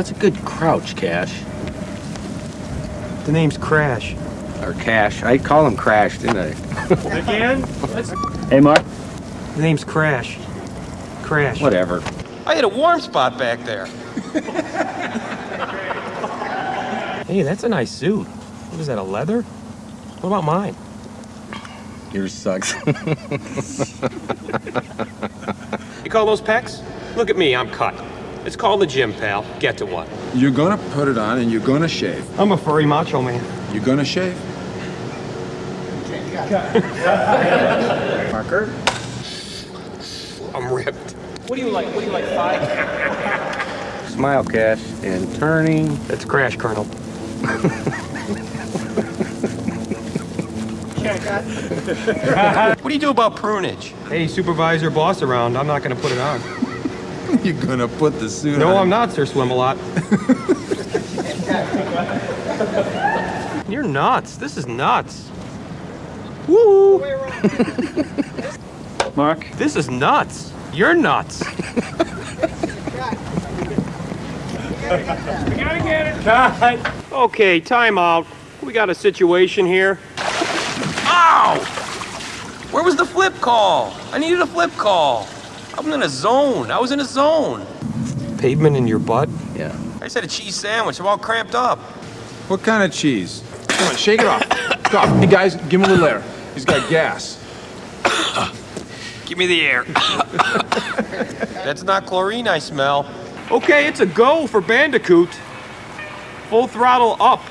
That's a good crouch, Cash. The name's Crash. Or Cash. I call him Crash, didn't I? Again? Hey, Mark. The name's Crash. Crash. Whatever. I had a warm spot back there. Hey, that's a nice suit. What is that, a leather? What about mine? Yours sucks. You call those pecs? Look at me, I'm cut. It's called the gym, pal. Get to one. You're gonna put it on and you're gonna shave. I'm a furry macho man. You're gonna shave. Marker. I'm ripped. What do you like? What do you like, five? Smile, Cash. And turning. That's Crash, Colonel. What do you do about prunage? Hey, supervisor, boss around. I'm not gonna put it on. You're gonna put the suit No, on. No, I'm not, Sir Swim a lot. You're nuts. This is nuts. Woo! Mark. This is nuts. You're nuts. We gotta get it. Okay, time out. We got a situation here. Ow! Where was the flip call? I needed a flip call. I'm in a zone. I was in a zone. Pavement in your butt? Yeah. I just had a cheese sandwich. I'm all cramped up. What kind of cheese? Come on, shake it off. Stop. Hey guys, give him a little air. He's got gas. Give me the air. That's not chlorine I smell. Okay, it's a go for Bandicoot. Full throttle up.